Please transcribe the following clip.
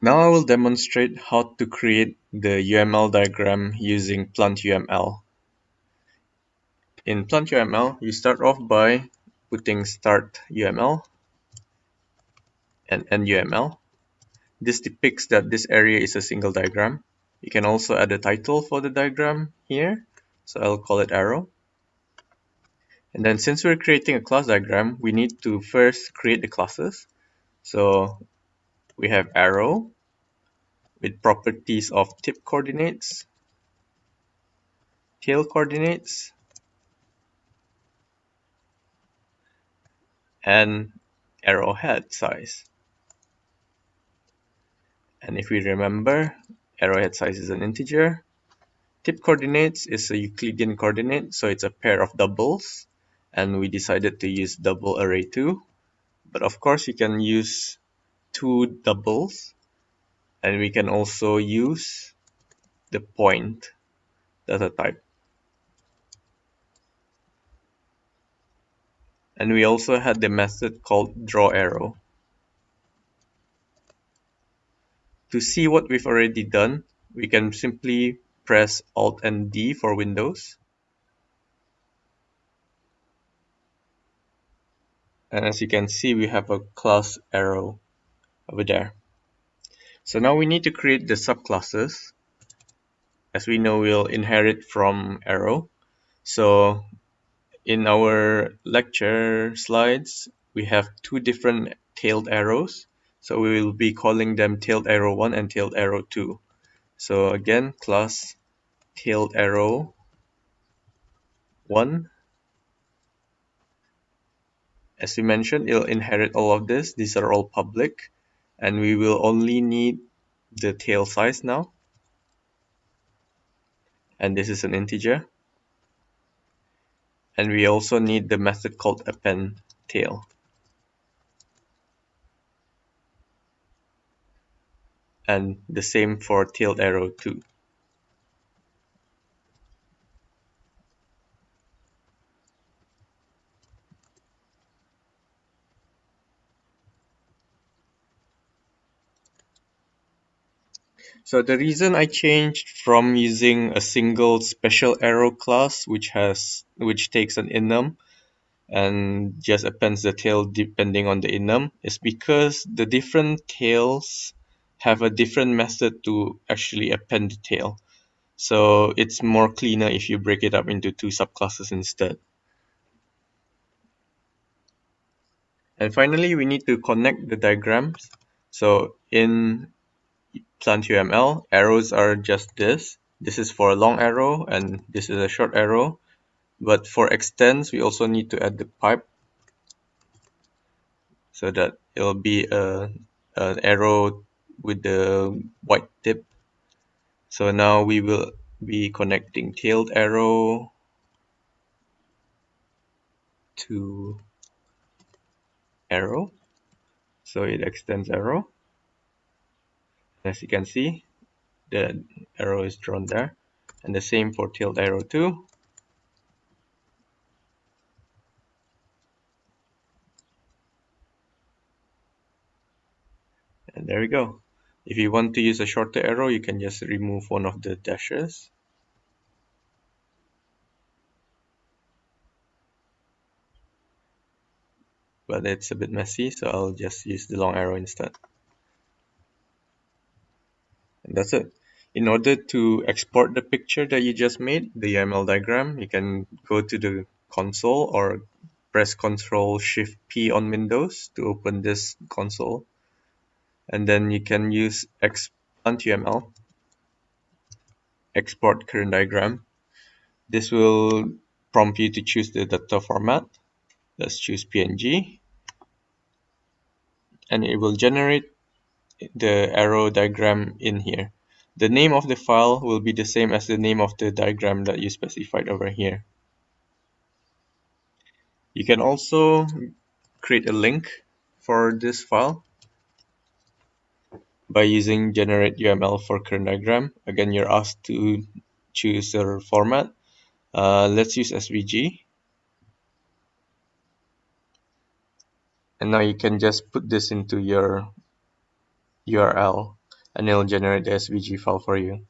Now I will demonstrate how to create the UML diagram using PlantUML. In PlantUML, you start off by putting start UML and end UML. This depicts that this area is a single diagram. You can also add a title for the diagram here. So I'll call it arrow. And then since we're creating a class diagram, we need to first create the classes. So we have arrow with properties of tip coordinates, tail coordinates, and arrowhead size. And if we remember, arrowhead size is an integer. Tip coordinates is a Euclidean coordinate, so it's a pair of doubles. And we decided to use double array 2. But of course, you can use two doubles and we can also use the point data type. And we also had the method called draw arrow. To see what we've already done, we can simply press Alt and D for Windows. And as you can see, we have a class arrow over there. So now we need to create the subclasses. As we know, we'll inherit from arrow. So in our lecture slides, we have two different tailed arrows. So we will be calling them tailed arrow 1 and tailed arrow 2. So again, class tailed arrow 1. As we mentioned, it'll inherit all of this. These are all public and we will only need the tail size now. And this is an integer. And we also need the method called append tail. And the same for tail arrow 2 So the reason I changed from using a single special arrow class which has which takes an enum and just appends the tail depending on the enum is because the different tails have a different method to actually append the tail. So it's more cleaner if you break it up into two subclasses instead. And finally, we need to connect the diagrams. So in PlantUML, arrows are just this. This is for a long arrow and this is a short arrow. But for extends, we also need to add the pipe so that it will be a, an arrow with the white tip. So now we will be connecting tailed arrow to arrow. So it extends arrow as you can see the arrow is drawn there. And the same for tailed arrow 2 and there we go. If you want to use a shorter arrow you can just remove one of the dashes. But it's a bit messy so I'll just use the long arrow instead and that's it. In order to export the picture that you just made, the UML diagram, you can go to the console or press Ctrl Shift P on Windows to open this console. And then you can use expand export current diagram. This will prompt you to choose the data format. Let's choose PNG. And it will generate the arrow diagram in here. The name of the file will be the same as the name of the diagram that you specified over here. You can also create a link for this file by using generate UML for current diagram. Again, you're asked to choose a format. Uh, let's use SVG. And now you can just put this into your URL. and it'll generate the SVG file for you